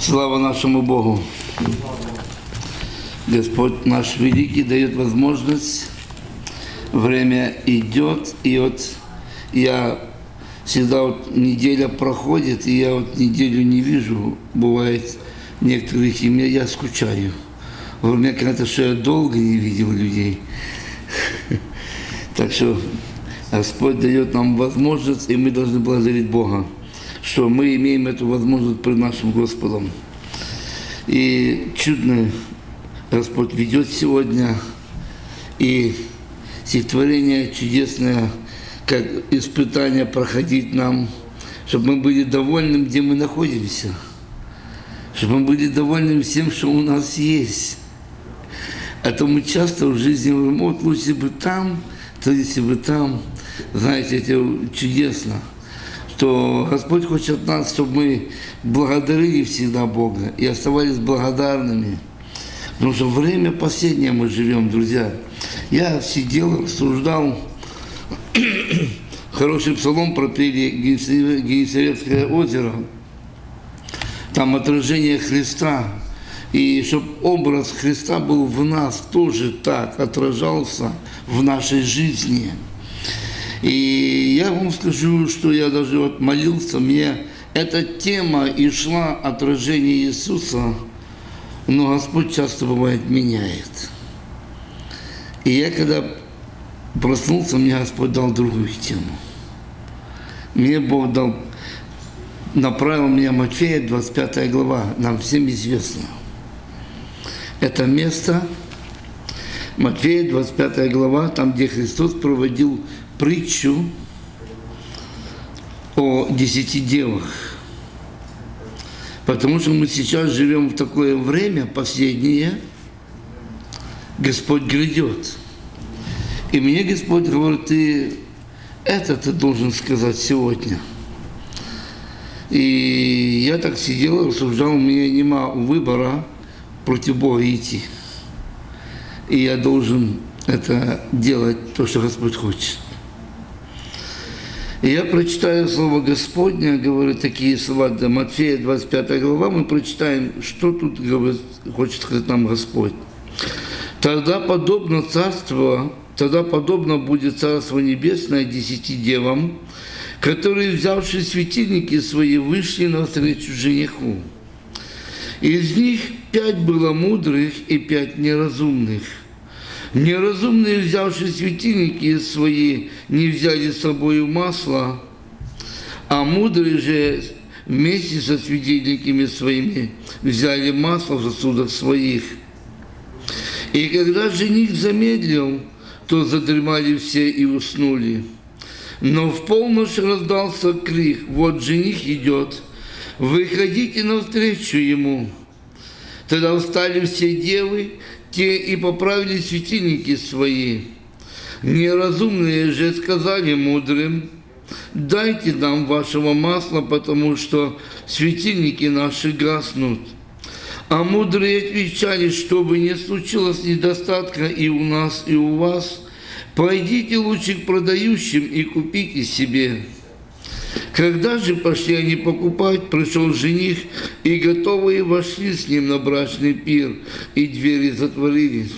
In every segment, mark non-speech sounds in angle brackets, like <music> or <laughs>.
Слава нашему Богу. Господь наш великий дает возможность. Время идет, и вот я всегда вот неделя проходит, и я вот неделю не вижу, бывает некоторых, и я скучаю. У меня когда-то, что я долго не видел людей. <laughs> Так что Господь дает нам возможность, и мы должны благодарить Бога что мы имеем эту возможность пред нашим Господом. И чудно Господь ведет сегодня, и стихотворение чудесное, как испытание проходить нам, чтобы мы были довольны, где мы находимся, чтобы мы были довольны всем, что у нас есть. А то мы часто в жизни говорим, вот лучше бы там, то если бы там, знаете, это чудесно что Господь хочет нас, чтобы мы благодарили всегда Бога и оставались благодарными. Потому что время последнее мы живем, друзья. Я сидел, рассуждал, <coughs> хороший псалом пропели Генесарецкое озеро. Там отражение Христа. И чтобы образ Христа был в нас тоже так, отражался в нашей жизни – и я вам скажу, что я даже вот молился, мне эта тема и шла отражение Иисуса, но Господь часто бывает меняет. И я когда проснулся, мне Господь дал другую тему. Мне Бог дал, направил меня Матфея, 25 глава, нам всем известно. Это место, Матфея, 25 глава, там, где Христос проводил притчу о десяти девах. Потому что мы сейчас живем в такое время, последнее, Господь грядет. И мне Господь говорит, ты это ты должен сказать сегодня. И я так сидел, рассуждал, у меня нема выбора против Бога идти. И я должен это делать, то, что Господь хочет. И я прочитаю Слово Господня, говорю такие слова, до Матфея 25 глава, мы прочитаем, что тут говорит, хочет сказать нам Господь. Тогда подобно царство, тогда подобно будет Царство Небесное десяти девам, которые, взявшие светильники свои, вышли навстречу жениху. Из них пять было мудрых и пять неразумных – Неразумные, взявшие светильники свои, не взяли с собой масло, а мудрые же вместе со светильниками своими взяли масло в сосудах своих. И когда жених замедлил, то задремали все и уснули. Но в полночь раздался крик, вот жених идет, выходите навстречу ему. Тогда встали все девы те и поправили светильники свои. Неразумные же сказали мудрым, дайте нам вашего масла, потому что светильники наши гаснут. А мудрые отвечали, чтобы не случилось недостатка и у нас, и у вас, пойдите лучше к продающим и купите себе. Когда же пошли они покупать, пришел жених, и готовые вошли с ним на брачный пир, и двери затворились.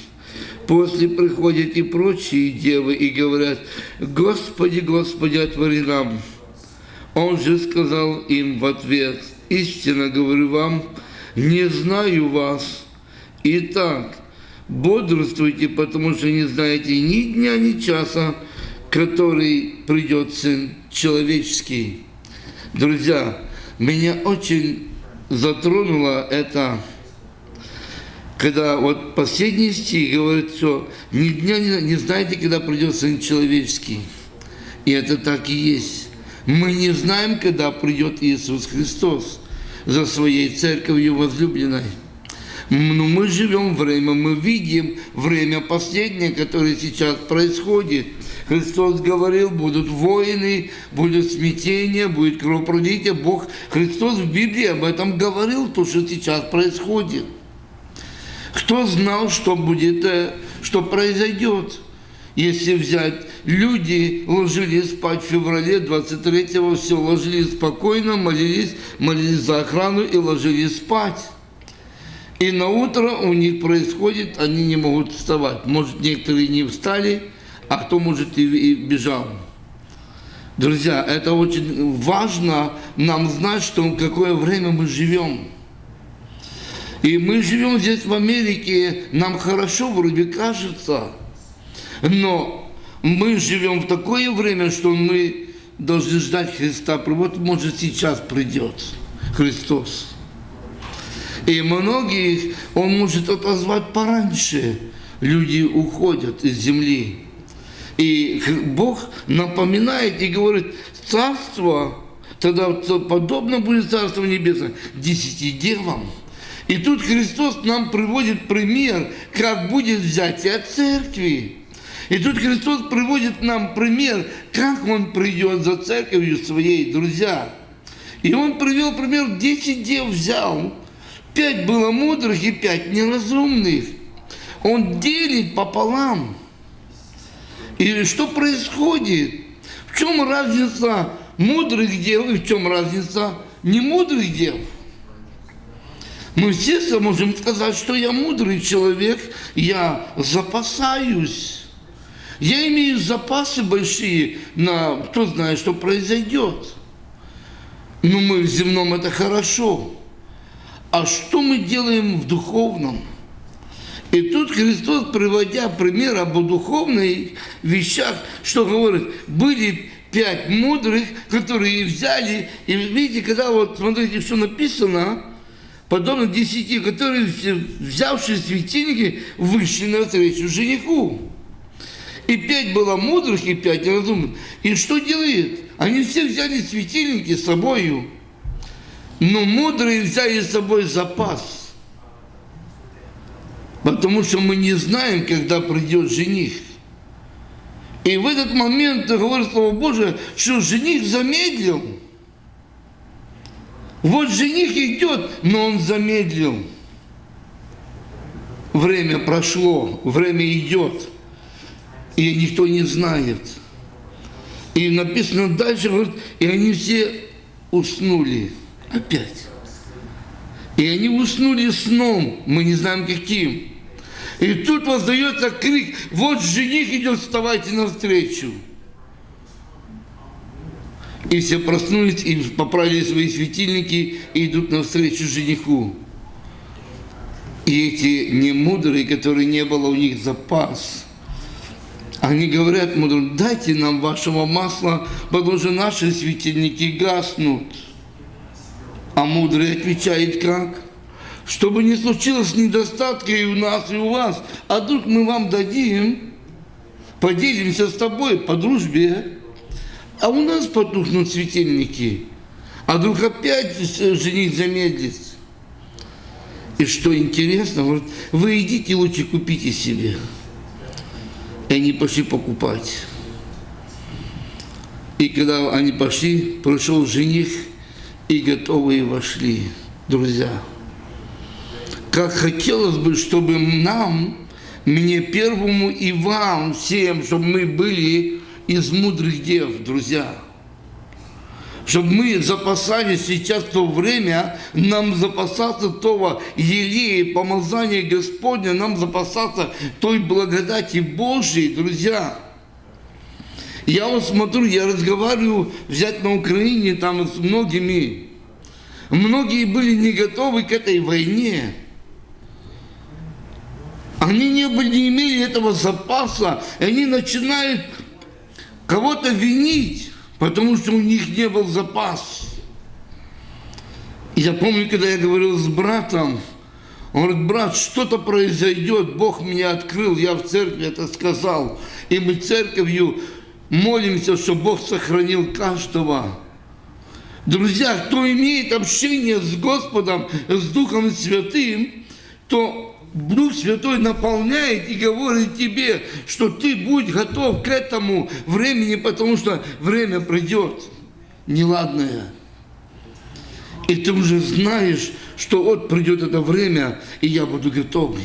После приходят и прочие девы и говорят, «Господи, Господи, отвори нам!» Он же сказал им в ответ, «Истинно говорю вам, не знаю вас. Итак, бодрствуйте, потому что не знаете ни дня, ни часа, который придет Сын Человеческий. Друзья, меня очень затронуло это, когда вот последний стих говорит, что ни дня не, не знаете, когда придет Сын Человеческий. И это так и есть. Мы не знаем, когда придет Иисус Христос за своей церковью возлюбленной. Но мы живем время, мы видим время последнее, которое сейчас происходит – Христос говорил, будут войны, будет смятение, будет кровопролитие. Бог, Христос в Библии об этом говорил, то, что сейчас происходит. Кто знал, что будет, э, что произойдет? если взять, люди ложились спать в феврале 23-го, все, ложились спокойно, молились, молились за охрану и ложились спать. И на утро у них происходит, они не могут вставать. Может, некоторые не встали, а кто, может, и, и бежал. Друзья, это очень важно нам знать, что в какое время мы живем. И мы живем здесь в Америке, нам хорошо вроде кажется, но мы живем в такое время, что мы должны ждать Христа. Вот может сейчас придет Христос. И многих Он может отозвать пораньше. Люди уходят из земли. И Бог напоминает и говорит, царство, тогда подобно будет царство небесное, десяти девам. И тут Христос нам приводит пример, как будет взятие церкви. И тут Христос приводит нам пример, как Он придет за церковью своей, друзья. И Он привел пример, 10 дев взял, пять было мудрых и пять неразумных. Он делит пополам. И что происходит? В чем разница мудрых дел и в чем разница немудрых дел? Мы все можем сказать, что я мудрый человек, я запасаюсь. Я имею запасы большие на кто знает, что произойдет. Но мы в земном это хорошо. А что мы делаем в духовном? И тут Христос, приводя пример об духовных вещах, что говорит, были пять мудрых, которые взяли, и видите, когда вот, смотрите, что написано, подобно десяти, которые, взявшие светильники, вышли навстречу жениху. И пять было мудрых, и пять неразумных. И что делает? Они все взяли светильники с собою. Но мудрые взяли с собой запас. Потому что мы не знаем, когда придет жених. И в этот момент говорит Слово Божие, что жених замедлил. Вот жених идет, но он замедлил. Время прошло, время идет, и никто не знает. И написано дальше, говорит, и они все уснули опять. И они уснули сном, мы не знаем каким. И тут воздается крик, вот жених идет, вставайте навстречу. И все проснулись и поправили свои светильники и идут навстречу жениху. И эти немудрые, которые не было у них запас, они говорят мудрым, дайте нам вашего масла, потому что наши светильники гаснут. А мудрый отвечает как? Чтобы не случилось недостатка и у нас, и у вас, а вдруг мы вам дадим, поделимся с тобой по дружбе, а у нас потухнут светильники, а вдруг опять жених замедлится. И что интересно, вот, вы идите лучше купите себе. И они пошли покупать. И когда они пошли, пришел жених, и готовые вошли. Друзья, как хотелось бы, чтобы нам, мне первому и вам всем, чтобы мы были из мудрых дев, друзья. Чтобы мы запасались сейчас то время, нам запасаться того елея, помазания Господня, нам запасаться той благодати Божьей, друзья. Я вот смотрю, я разговариваю, взять на Украине там с многими. Многие были не готовы к этой войне. Они не, были, не имели этого запаса, и они начинают кого-то винить, потому что у них не был запас. Я помню, когда я говорил с братом, он говорит, брат, что-то произойдет, Бог меня открыл, я в церкви это сказал. И мы церковью молимся, чтобы Бог сохранил каждого. Друзья, кто имеет общение с Господом, с Духом Святым, то Дух Святой наполняет и говорит тебе, что ты будь готов к этому времени, потому что время придет неладное. И ты уже знаешь, что вот придет это время, и я буду готовый.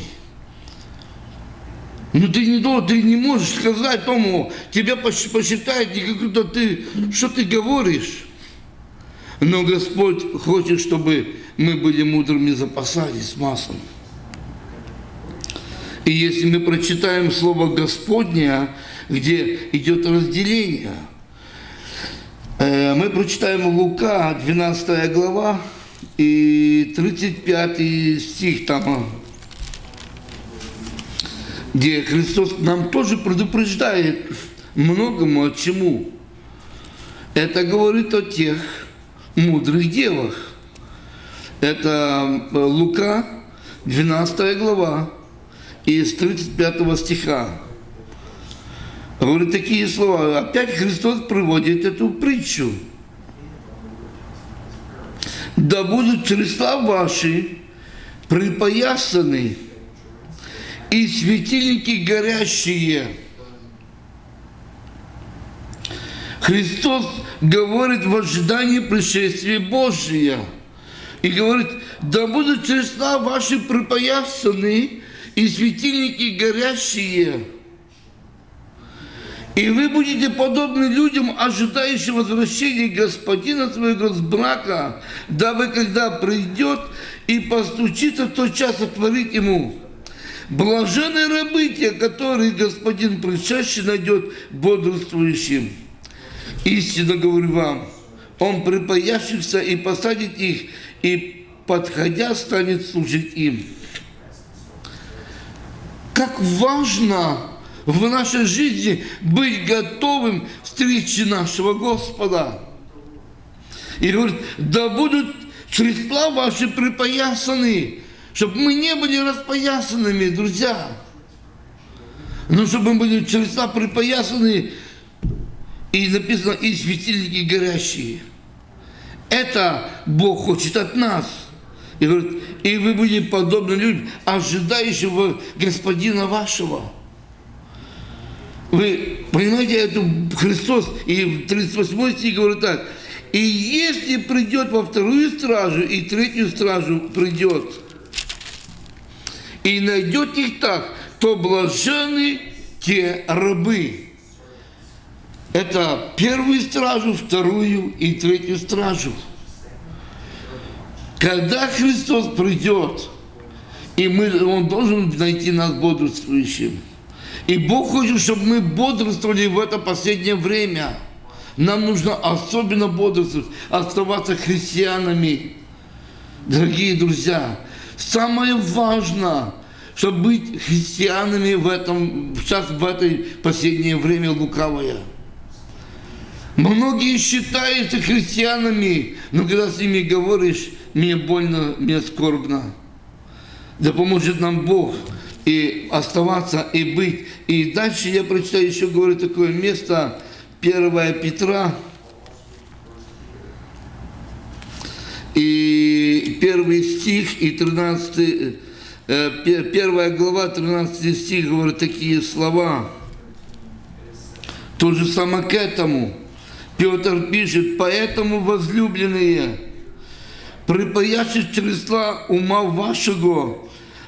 Ну ты не должен, ты не можешь сказать тому, тебя посчитает, никакой-то ты, что ты говоришь. Но Господь хочет, чтобы мы были мудрыми, запасались маслом. И если мы прочитаем Слово Господня, где идет разделение, э, мы прочитаем Лука, 12 глава, и 35 стих там, где Христос нам тоже предупреждает многому от чему. Это говорит о тех мудрых девах. Это э, Лука, 12 глава, из 35 стиха. Говорит такие слова. Опять Христос приводит эту притчу. Да будут чресла ваши припоясаны, и светильники горящие. Христос говорит в ожидании пришествия Божия. И говорит, да будут чресла ваши припоясаны, и светильники горящие. И вы будете подобны людям, ожидающим возвращения Господина своего с брака, дабы когда придет и постучится, то час отворить ему. Блажены рабы те, которые Господин пришедший найдет бодрствующим. Истинно говорю вам, он припаяшится и посадит их, и подходя станет служить им как важно в нашей жизни быть готовым к встрече нашего Господа. И говорит, да будут чресла ваши припоясаны, чтобы мы не были распоясанными, друзья. Но чтобы мы были чресла припоясаны, и написано, и светильники горящие. Это Бог хочет от нас – и говорит, и вы будете подобны людям, ожидающего господина вашего. Вы понимаете, это Христос, и в 38 стих говорит так, и если придет во вторую стражу, и третью стражу придет, и найдет их так, то блажены те рабы. Это первую стражу, вторую и третью стражу. Когда Христос придет, и мы, Он должен найти нас бодрствующим. И Бог хочет, чтобы мы бодрствовали в это последнее время. Нам нужно особенно бодрствовать, оставаться христианами. Дорогие друзья, самое важное, чтобы быть христианами в этом, сейчас в это последнее время лукавое – Многие считаются христианами, но когда с ними говоришь, мне больно, мне скорбно. Да поможет нам Бог и оставаться, и быть. И дальше я прочитаю еще, говорю, такое место, 1 Петра, и первый стих, и 13, э, первая глава, 13 стих, говорит такие слова. То же самое к этому – Петр пишет, поэтому, возлюбленные, припаяшись чресла ума вашего,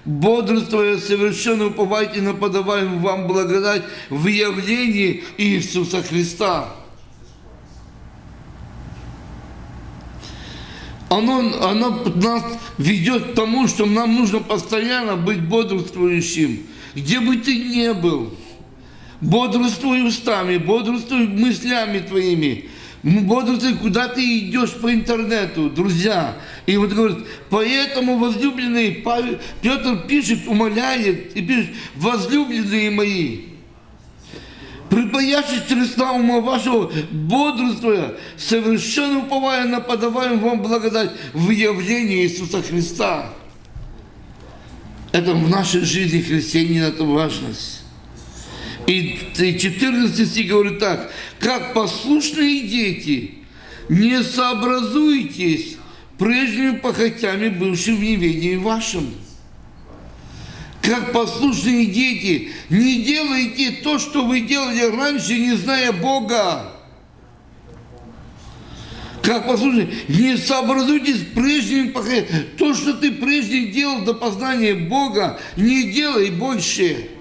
бодрствуя совершенно уповайте на подаваемую вам благодать в явлении Иисуса Христа. Оно, оно нас ведет к тому, что нам нужно постоянно быть бодрствующим, где бы ты ни был – бодрствуй устами, бодрствуй мыслями твоими, бодрствуй, куда ты идешь по интернету, друзья. И вот говорит, поэтому, возлюбленные, Петр пишет, умоляет, и пишет, возлюбленные мои, припаяшись чресла ума вашего, бодрствуя, совершенно уповая на подаваем вам благодать в явлении Иисуса Христа. Это в нашей жизни христианина это важность. И 14 стих говорит так, как послушные дети, не сообразуйтесь прежними похотями, бывшим в неведении вашем. Как послушные дети, не делайте то, что вы делали раньше, не зная Бога. Как послушайте, не сообразуйтесь прежними похотями. То, что ты прежде делал до познания Бога, не делай больше.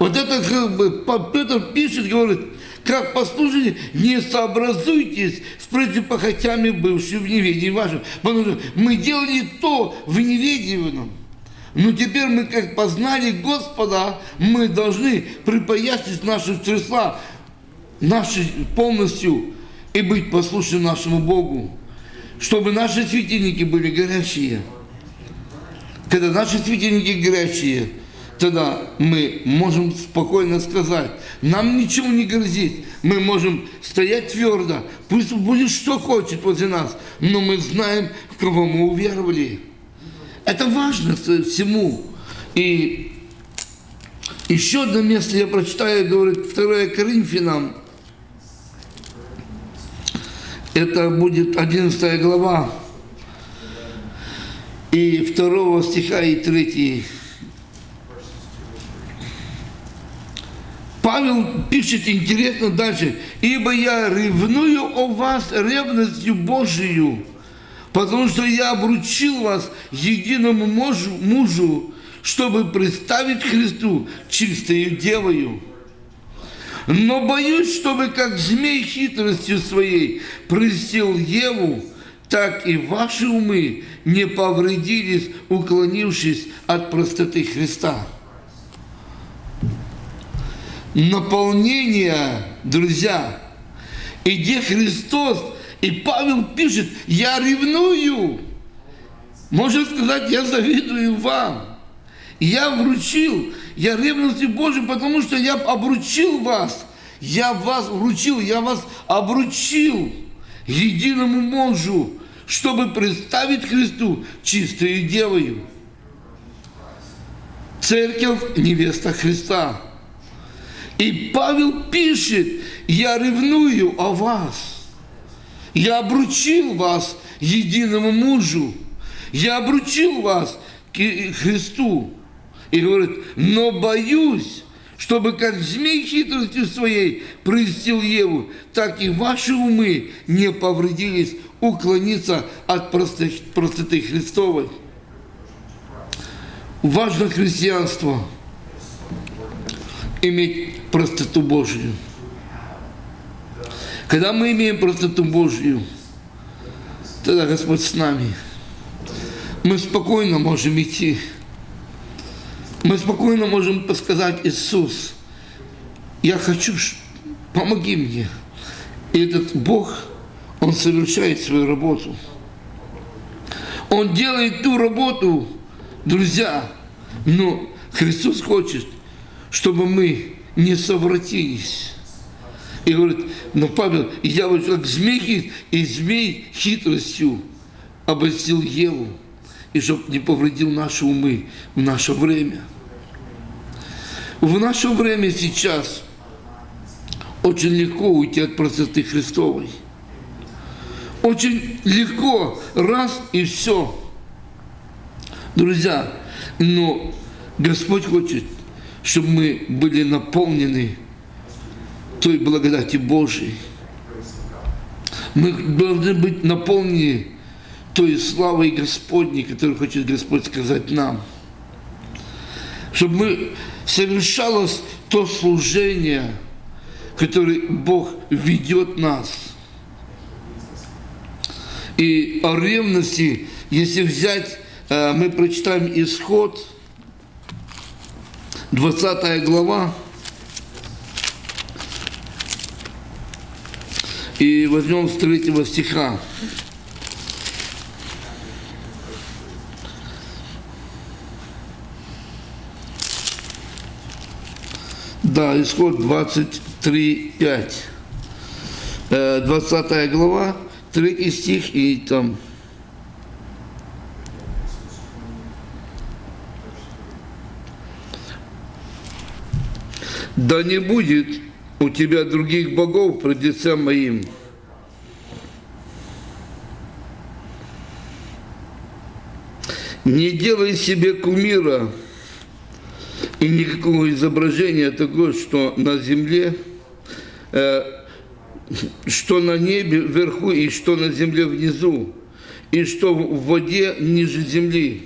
Вот это как бы Петр пишет, говорит, как послушайте, не сообразуйтесь с противопохотями бывших в неведении вашем. Потому что мы делали то в неведении но теперь мы, как познали Господа, мы должны припоясить наши числа, наши полностью и быть послушны нашему Богу, чтобы наши светильники были горящие. Когда наши светильники горящие, тогда мы можем спокойно сказать, нам ничего не грозит, мы можем стоять твердо, пусть будет что хочет возле нас, но мы знаем, в кого мы уверовали. Это важно всему. И еще одно место я прочитаю, говорит 2 Коринфянам, это будет 11 глава, и 2 стиха и 3 Павел пишет интересно дальше. «Ибо я ревную о вас ревностью Божию, потому что я обручил вас единому мужу, мужу чтобы представить Христу чистою девою. Но боюсь, чтобы как змей хитростью своей прельстил Еву, так и ваши умы не повредились, уклонившись от простоты Христа» наполнение, друзья. И где Христос, и Павел пишет, я ревную. Можно сказать, я завидую вам. Я вручил, я ревности Божьей, потому что я обручил вас. Я вас вручил, я вас обручил единому мужу, чтобы представить Христу чистую девою. Церковь – невеста Христа. И Павел пишет, я ревную о вас. Я обручил вас единому мужу. Я обручил вас к Христу. И говорит, но боюсь, чтобы как змей хитростью своей простил Еву, так и ваши умы не повредились уклониться от простоты Христовой. Важно христианство – иметь простоту Божию. Когда мы имеем простоту Божью, тогда Господь с нами. Мы спокойно можем идти. Мы спокойно можем подсказать Иисус, я хочу, помоги мне. И этот Бог, Он совершает свою работу. Он делает ту работу, друзья, но Христос хочет – чтобы мы не совратились. И говорит, но Павел, я вот как змей, и змей хитростью обольстил Еву, и чтобы не повредил наши умы в наше время. В наше время сейчас очень легко уйти от простоты Христовой. Очень легко, раз и все. Друзья, но Господь хочет, чтобы мы были наполнены той благодати Божией. Мы должны быть наполнены той славой Господней, которую хочет Господь сказать нам. Чтобы мы совершалось то служение, которое Бог ведет нас. И о ревности, если взять, э, мы прочитаем исход – 20 глава. И возьмем с третьего стиха. Да, исход 23, 5. 20 глава, 3 стих и там Да не будет у тебя других богов пред лицем моим. Не делай себе кумира и никакого изображения такого, что на земле, э, что на небе вверху и что на земле внизу, и что в воде ниже земли.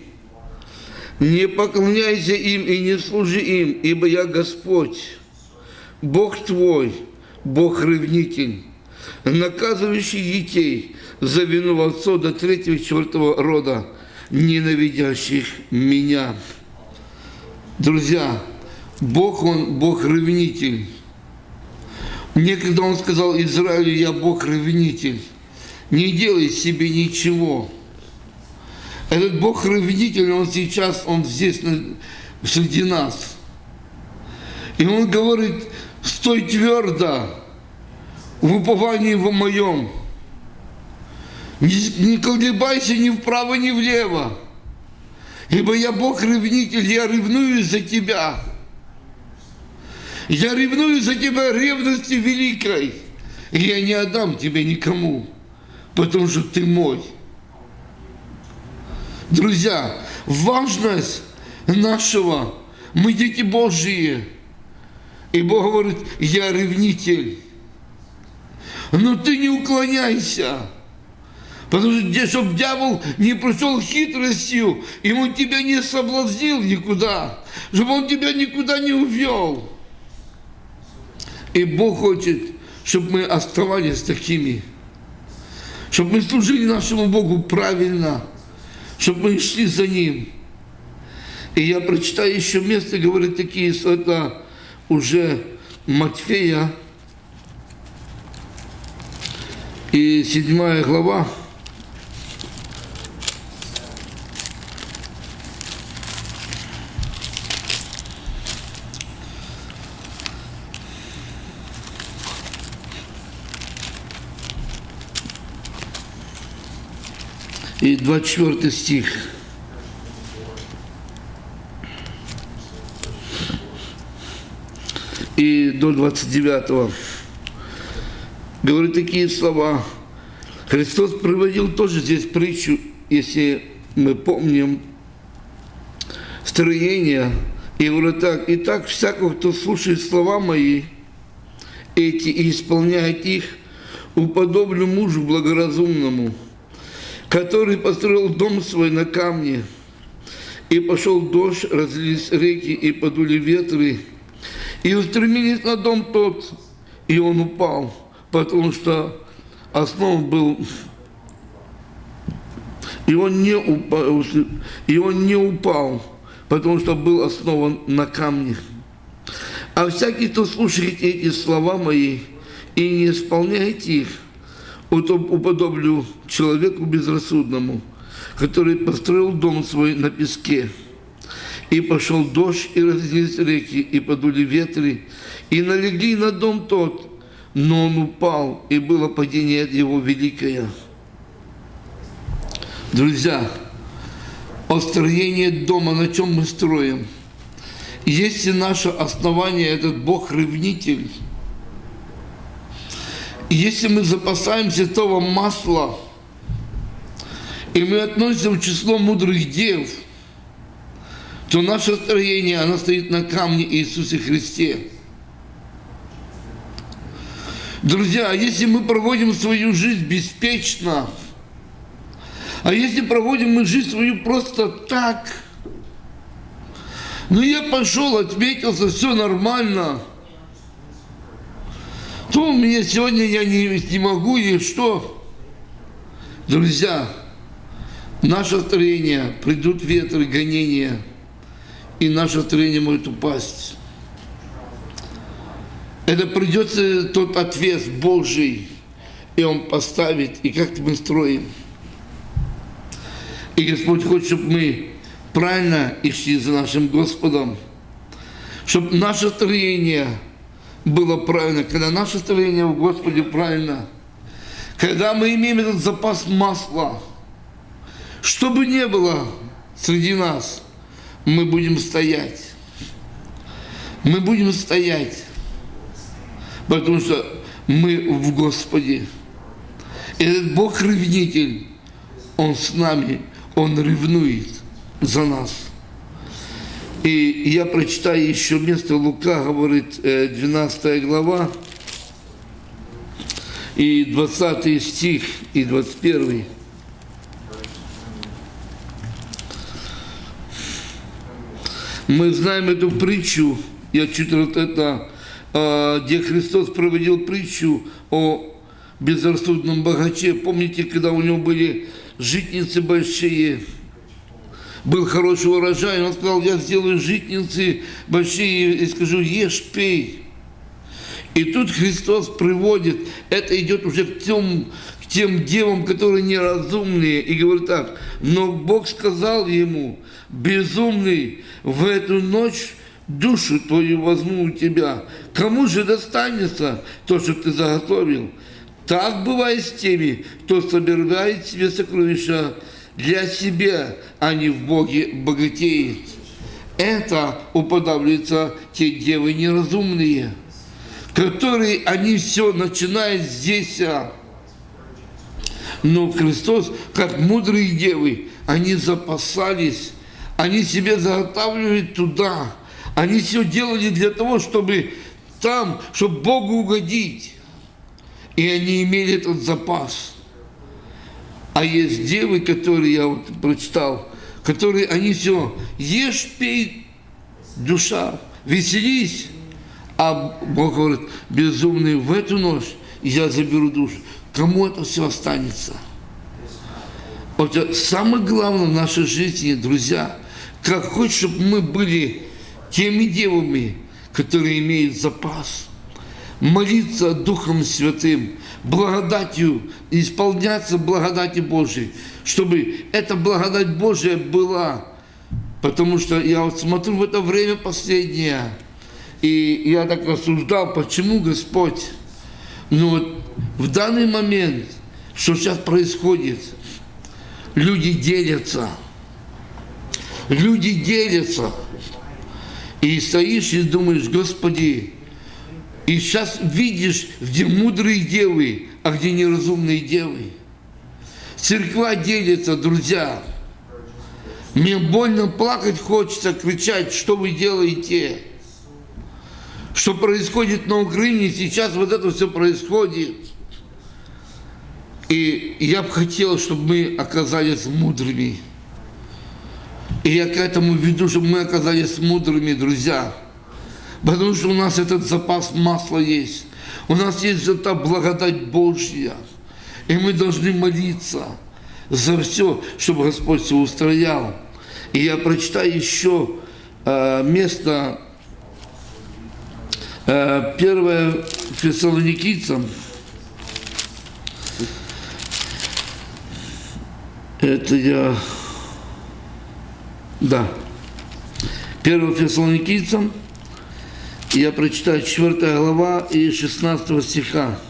Не поклоняйся им и не служи им, ибо я Господь, Бог твой, Бог-ревнитель, наказывающий детей за вину отцов до третьего и четвертого рода, ненавидящих меня. Друзья, Бог, Он Бог-ревнитель. Некогда Он сказал Израилю, я Бог-ревнитель. Не делай себе ничего. Этот Бог-ревнитель, Он сейчас, Он здесь, среди нас. И Он говорит, стой твердо в уповании в моем. Не, не колебайся ни вправо, ни влево. Ибо я Бог-ревнитель, я ревную за тебя. Я ревную за тебя ревностью великой. И я не отдам тебе никому, потому что ты мой. Друзья, важность нашего, мы дети Божьи. И Бог говорит, я ревнитель. Но ты не уклоняйся. Потому что, чтобы дьявол не пришел хитростью, и он тебя не соблазнил никуда, чтобы он тебя никуда не увел. И Бог хочет, чтобы мы оставались такими, чтобы мы служили нашему Богу правильно, чтобы мы шли за Ним. И я прочитаю еще место, говорит такие, это уже Матфея, и седьмая глава, и 24 стих. И до 29 говорит такие слова. Христос проводил тоже здесь притчу, если мы помним, строение. И говорит так, «И так всякого, кто слушает слова мои, эти и исполняет их, уподоблю мужу благоразумному, который построил дом свой на камне, и пошел дождь, разлились реки, и подули ветры, и устремились на дом тот, и он упал, потому что основан был, и он не упал, и он не упал, потому что был основан на камне. А всякий, кто слушает эти слова мои и не исполняет их, уподоблю человеку безрассудному, который построил дом свой на песке. И пошел дождь, и разлились реки, и подули ветры, и налегли на дом тот, но он упал, и было падение его великое. Друзья, построение дома, на чем мы строим? Если наше основание, этот Бог-ревнитель, если мы запасаемся того масла, и мы относимся в число мудрых дев, то наше строение, оно стоит на камне Иисусе Христе. Друзья, а если мы проводим свою жизнь беспечно, а если проводим мы жизнь свою просто так, ну я пошел, отметился, все нормально – то у меня сегодня я не, не могу, и что? Друзья, наше строение, придут ветры, гонения, и наше строение может упасть. Это придется тот ответ Божий, и Он поставит, и как-то мы строим. И Господь хочет, чтобы мы правильно шли за нашим Господом, чтобы наше строение – было правильно, когда наше строение в Господе правильно, когда мы имеем этот запас масла, что бы ни было среди нас, мы будем стоять. Мы будем стоять, потому что мы в Господе. Этот Бог-ревнитель, Он с нами, Он ревнует за нас. И я прочитаю еще место, Лука говорит, 12 э, глава, и 20 стих, и 21. Мы знаем эту притчу, я вот это, а, где Христос проводил притчу о безрассудном богаче. Помните, когда у него были житницы большие, был хороший урожай, он сказал, я сделаю житницы большие и скажу, ешь, пей. И тут Христос приводит, это идет уже к тем, тем девам, которые неразумные, и говорит так, но Бог сказал ему, безумный, в эту ночь душу твою возьму у тебя. Кому же достанется то, что ты заготовил? Так бывает с теми, кто собирает себе сокровища для себя, а не в Боге богатеет. Это уподавливаются те девы неразумные, которые они все начинают здесь, а. Но Христос, как мудрые девы, они запасались, они себе заготавливали туда, они все делали для того, чтобы там, чтобы Богу угодить. И они имели этот запас. А есть девы, которые я вот прочитал, которые они все, ешь, пей, душа, веселись. А Бог говорит, безумный, в эту ночь я заберу душу. Кому это все останется? Вот самое главное в нашей жизни, друзья, как хочешь, чтобы мы были теми девами, которые имеют запас, молиться Духом Святым, благодатью, исполняться благодати Божией, чтобы эта благодать Божия была. Потому что я вот смотрю в это время последнее, и я так рассуждал, почему Господь, ну вот в данный момент, что сейчас происходит, люди делятся, люди делятся, и стоишь и думаешь, Господи, и сейчас видишь, где мудрые девы, а где неразумные девы. Церква делится, друзья. Мне больно плакать хочется, кричать, что вы делаете. Что происходит на Украине, сейчас вот это все происходит. И я бы хотел, чтобы мы оказались мудрыми. И я к этому веду, чтобы мы оказались мудрыми, друзья. Потому что у нас этот запас масла есть. У нас есть эта благодать Божья. И мы должны молиться за все, чтобы Господь все устроял. И я прочитаю еще э, место э, первое Фессалоникийцам. Это я... Да. Первое Фессалоникийцам – я прочитаю 4 глава и 16 стиха.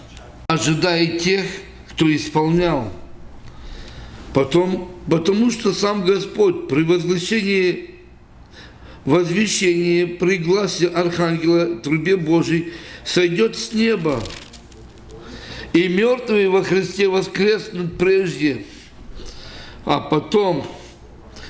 «Ожидая тех, кто исполнял, потом, потому что сам Господь при возглашении возвещении, при гласе Архангела, трубе Божией, сойдет с неба, и мертвые во Христе воскреснут прежде, а потом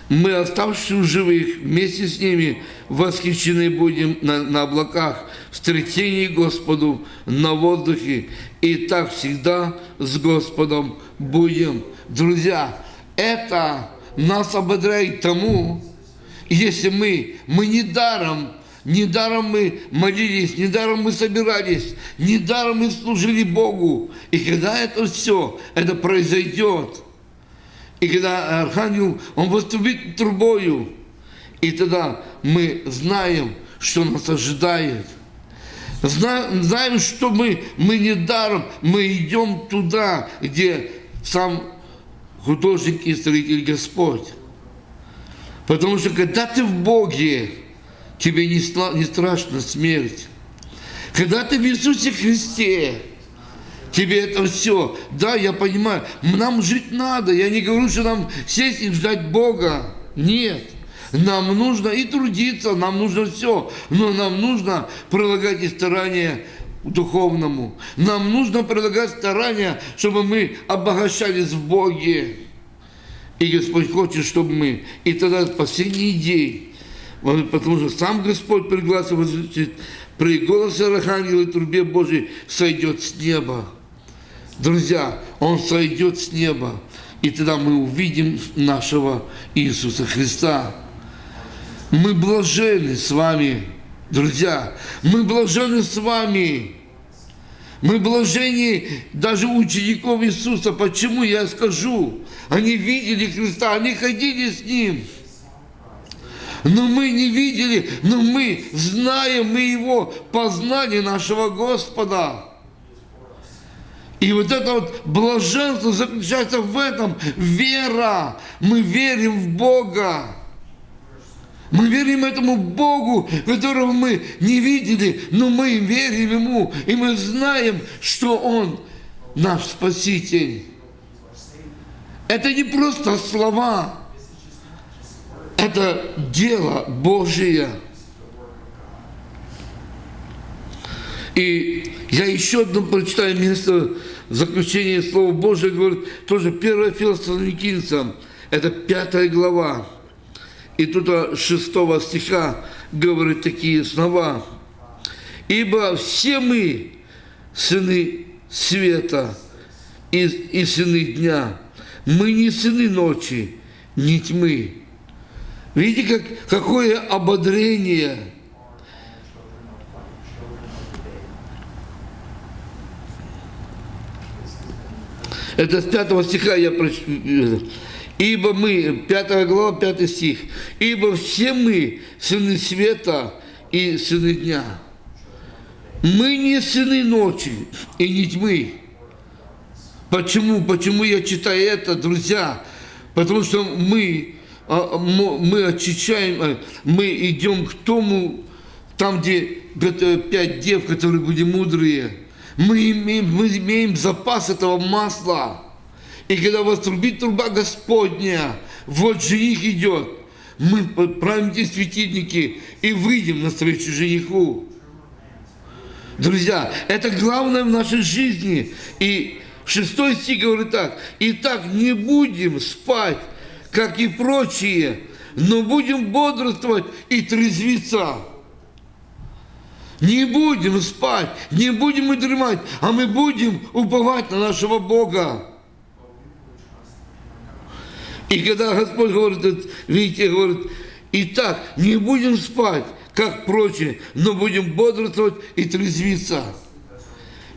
мы, оставшиеся живых, вместе с ними восхищены будем на, на облаках, в встретении Господу на воздухе, и так всегда с Господом будем. Друзья, это нас ободряет тому, если мы, мы не даром, не даром мы молились, не даром мы собирались, не даром мы служили Богу. И когда это все, это произойдет, и когда архангел, он выступит трубою, и тогда мы знаем, что нас ожидает. Знаем, знаем что мы, мы не даром, мы идем туда, где сам художник и строитель Господь. Потому что когда ты в Боге, тебе не, не страшна смерть. Когда ты в Иисусе Христе, тебе это все. Да, я понимаю, нам жить надо. Я не говорю, что нам сесть и ждать Бога. Нет. Нам нужно и трудиться, нам нужно все. Но нам нужно прилагать и старания духовному. Нам нужно прилагать старания, чтобы мы обогащались в Боге. И Господь хочет, чтобы мы. И тогда последний день, потому что сам Господь пригласит, при голосе Архангела и трубе Божией сойдет с неба. Друзья, Он сойдет с неба, и тогда мы увидим нашего Иисуса Христа. Мы блажены с вами, друзья. Мы блажены с вами. Мы блажены даже учеников Иисуса. Почему я скажу? Они видели Христа, они ходили с Ним. Но мы не видели, но мы знаем, мы Его познали, нашего Господа. И вот это вот блаженство заключается в этом. Вера. Мы верим в Бога. Мы верим этому Богу, которого мы не видели, но мы верим Ему, и мы знаем, что Он наш Спаситель. Это не просто слова, это дело Божие. И я еще одно прочитаю место в заключении Слова Божия, говорит, тоже 1 Фессалоникинцам, это пятая глава, и тут 6 стиха говорит такие слова. «Ибо все мы, сыны света и, и сыны дня, мы не сыны ночи, не тьмы». Видите, как, какое ободрение – Это с пятого стиха я прочитаю. Ибо мы, 5 глава, 5 стих, ибо все мы сыны света и сыны дня. Мы не сыны ночи и не тьмы. Почему? Почему я читаю это, друзья? Потому что мы, а, мы очищаем, а, мы идем к тому, там, где пять дев, которые были мудрые. Мы имеем, мы имеем запас этого масла. И когда вас трубит труба Господня, вот жених идет, мы подправим эти светильники и выйдем навстречу жениху. Друзья, это главное в нашей жизни. И шестой стих говорит так. Итак, не будем спать, как и прочие, но будем бодрствовать и трезвиться. Не будем спать, не будем и дремать, а мы будем уповать на нашего Бога. И когда Господь говорит, видите, говорит, итак, не будем спать, как прочие, но будем бодрствовать и трезвиться.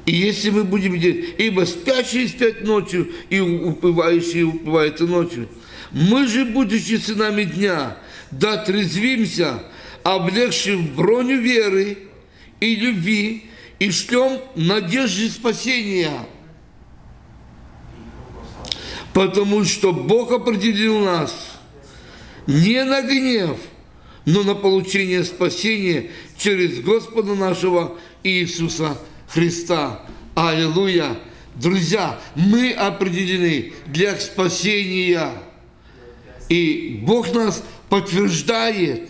И если мы будем делать, ибо спящие спят ночью, и упывающие упывают ночью. Мы же, будучи сынами дня, да трезвимся, облегши в броню веры и любви, и шлем надежды спасения – потому что Бог определил нас не на гнев, но на получение спасения через Господа нашего Иисуса Христа. Аллилуйя! Друзья, мы определены для спасения. И Бог нас подтверждает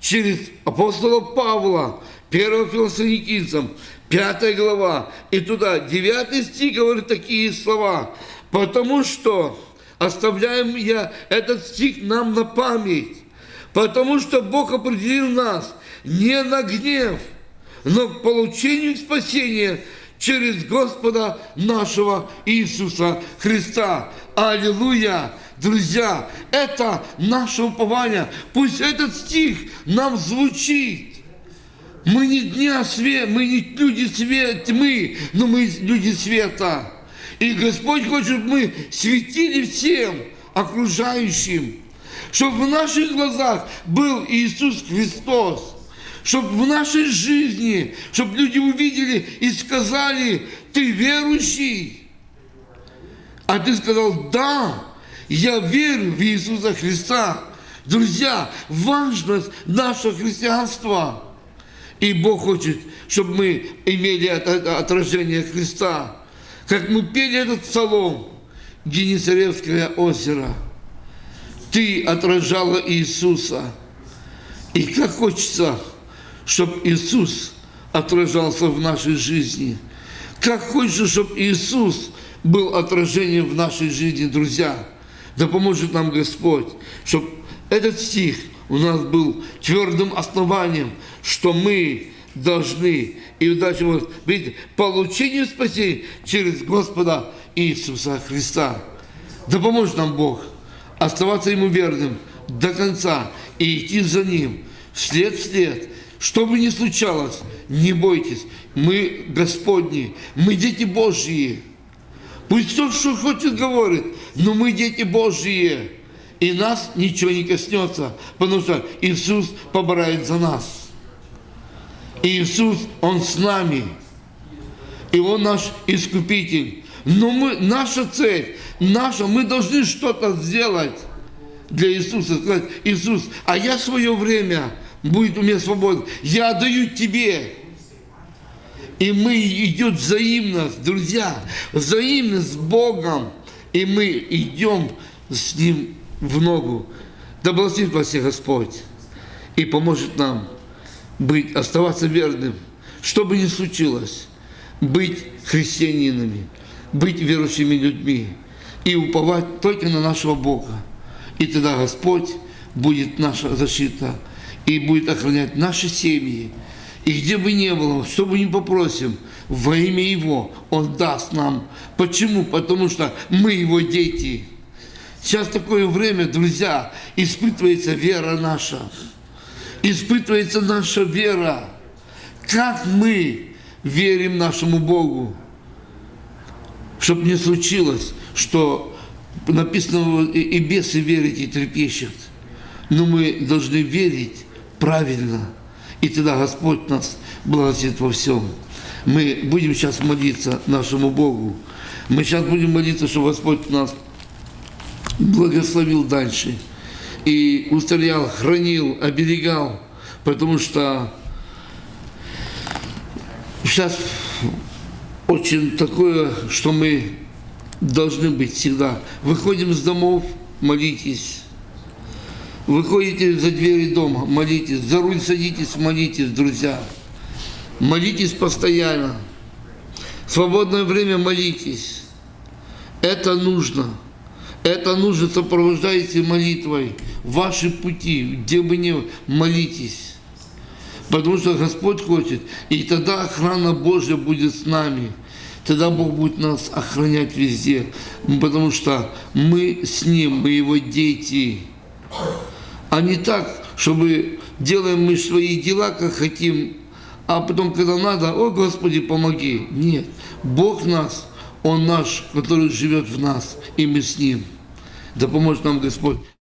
через апостола Павла, 1 Философикинцам, 5 глава, и туда 9 стих говорит такие слова – Потому что оставляем я этот стих нам на память. Потому что Бог определил нас не на гнев, но к получению спасения через Господа нашего Иисуса Христа. Аллилуйя! Друзья, это наше упование. Пусть этот стих нам звучит. Мы не дня свет, мы не люди свет, тьмы, но мы люди света. И Господь хочет, чтобы мы светили всем окружающим, чтобы в наших глазах был Иисус Христос, чтобы в нашей жизни, чтобы люди увидели и сказали, ты верующий. А ты сказал, да, я верю в Иисуса Христа. Друзья, важность нашего христианства. И Бог хочет, чтобы мы имели отражение Христа. Как мы пели этот псалом, Генесаревское озеро, ты отражала Иисуса. И как хочется, чтобы Иисус отражался в нашей жизни. Как хочется, чтобы Иисус был отражением в нашей жизни, друзья. Да поможет нам Господь, чтобы этот стих у нас был твердым основанием, что мы должны и дальше вот, видите, получение спасения через Господа Иисуса Христа. Да поможет нам Бог оставаться Ему верным до конца и идти за Ним, вслед вслед. Что бы ни случалось, не бойтесь, мы Господни, мы дети Божьи. Пусть кто что хочет говорит, но мы дети Божьи. И нас ничего не коснется, потому что Иисус поборает за нас. И Иисус, Он с нами. И Он наш Искупитель. Но мы, наша цель, наша, мы должны что-то сделать для Иисуса. Сказать, Иисус, а я свое время, будет у меня свобода, я отдаю Тебе. И мы идет взаимность, друзья, взаимность с Богом. И мы идем с Ним в ногу. Да благословит вас всех Господь и поможет нам быть, оставаться верным, что бы ни случилось, быть христианинами, быть верующими людьми и уповать только на нашего Бога. И тогда Господь будет наша защита и будет охранять наши семьи. И где бы ни было, что бы ни попросим, во имя Его Он даст нам. Почему? Потому что мы Его дети. Сейчас такое время, друзья, испытывается вера наша. Испытывается наша вера. Как мы верим нашему Богу. Чтобы не случилось, что написано, и бесы верить и трепещут. Но мы должны верить правильно. И тогда Господь нас благословит во всем. Мы будем сейчас молиться нашему Богу. Мы сейчас будем молиться, чтобы Господь нас благословил дальше. И устроял, хранил, оберегал, потому что сейчас очень такое, что мы должны быть всегда. Выходим с домов, молитесь. Выходите за двери дома, молитесь. За руль садитесь, молитесь, друзья. Молитесь постоянно. свободное время молитесь. Это нужно. Это нужно, сопровождайте молитвой. Ваши пути, где бы ни молитесь. Потому что Господь хочет, и тогда охрана Божья будет с нами. Тогда Бог будет нас охранять везде. Потому что мы с Ним, мы Его дети. А не так, чтобы делаем мы свои дела, как хотим, а потом, когда надо, о Господи, помоги. Нет, Бог нас, Он наш, который живет в нас, и мы с Ним. Да поможет нам Господь.